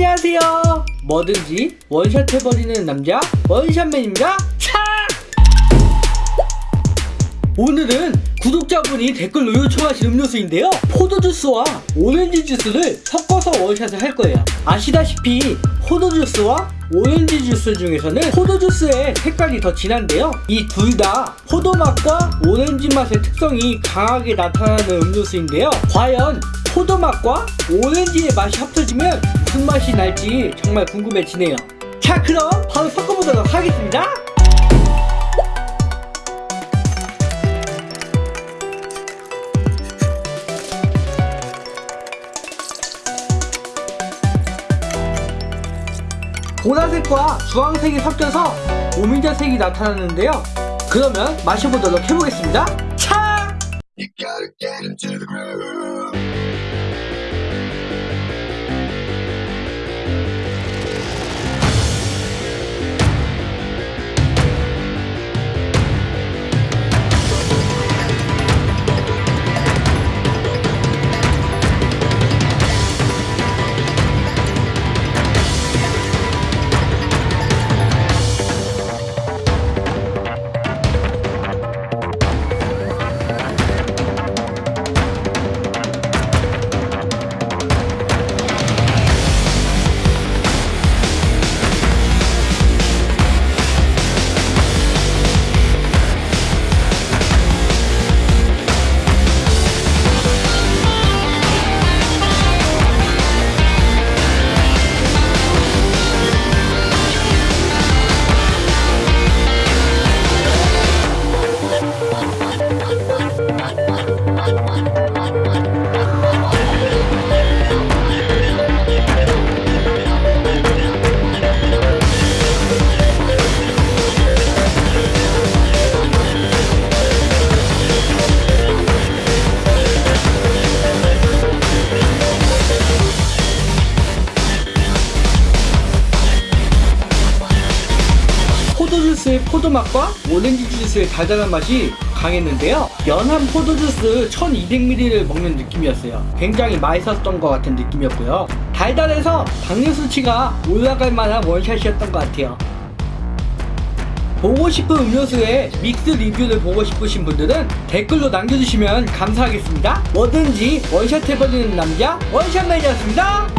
안녕하세요. 뭐든지 원샷 해버리는 남자 원샷맨입니다. 자! 오늘은 구독자분이 댓글로 요청하신 음료수인데요. 포도주스와 오렌지 주스를 섞어서 원샷을 할 거예요. 아시다시피 포도주스와 오렌지 주스 중에서는 포도주스의 색깔이 더 진한데요. 이 둘 다 포도 맛과 오렌지 맛의 특성이 강하게 나타나는 음료수인데요. 과연 포도 맛과 오렌지의 맛이 합쳐지면 무슨 맛이 날지 정말 궁금해지네요. 자 그럼 바로 섞어보도록 하겠습니다. 보라색과 주황색이 섞여서 오미자색이 나타나는데요. 그러면 마셔보도록 해보겠습니다. 차! 포도주스의 포도맛과 오렌지 주스의 달달한 맛이 강했는데요. 연한 포도주스 1200ml를 먹는 느낌이었어요. 굉장히 맛있었던 것 같은 느낌이었고요. 달달해서 당뇨 수치가 올라갈 만한 원샷이었던 것 같아요. 보고 싶은 음료수의 믹스 리뷰를 보고 싶으신 분들은 댓글로 남겨주시면 감사하겠습니다. 뭐든지 원샷 해버리는 남자 원샷맨이었습니다